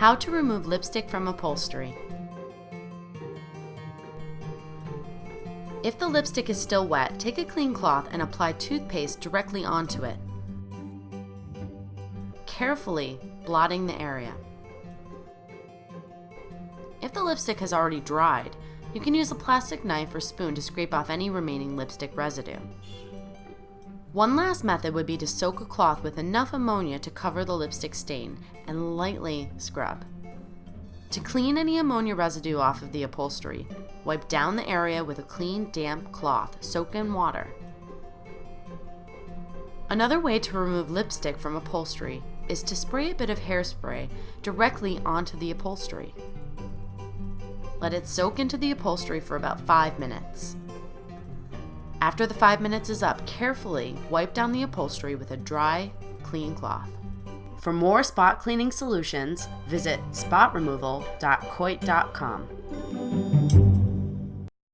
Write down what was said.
How to remove lipstick from upholstery. If the lipstick is still wet, take a clean cloth and apply toothpaste directly onto it, carefully blotting the area. If the lipstick has already dried, you can use a plastic knife or spoon to scrape off any remaining lipstick residue. One last method would be to soak a cloth with enough ammonia to cover the lipstick stain and lightly scrub. To clean any ammonia residue off of the upholstery, wipe down the area with a clean, damp cloth soaked in water. Another way to remove lipstick from upholstery is to spray a bit of hairspray directly onto the upholstery. Let it soak into the upholstery for about 5 minutes. After the five minutes is up, carefully wipe down the upholstery with a dry, clean cloth. For more spot cleaning solutions, visit spotremoval.coit.com.